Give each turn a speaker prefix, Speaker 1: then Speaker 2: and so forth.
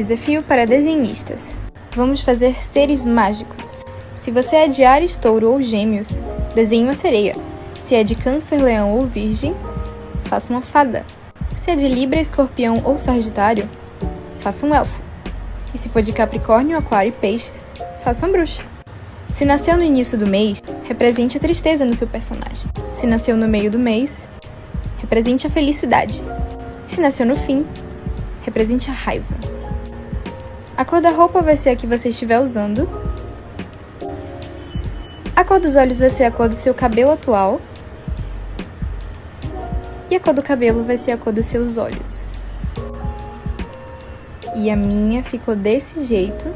Speaker 1: Desafio para desenhistas. Vamos fazer seres mágicos. Se você é de Ares, Touro ou Gêmeos, desenhe uma sereia. Se é de Câncer, Leão ou Virgem, faça uma fada. Se é de Libra, Escorpião ou Sagitário, faça um elfo. E se for de Capricórnio, Aquário e Peixes, faça uma bruxa. Se nasceu no início do mês, represente a tristeza no seu personagem. Se nasceu no meio do mês, represente a felicidade. Se nasceu no fim, represente a raiva. A cor da roupa vai ser a que você estiver usando. A cor dos olhos vai ser a cor do seu cabelo atual. E a cor do cabelo vai ser a cor dos seus olhos. E a minha ficou desse jeito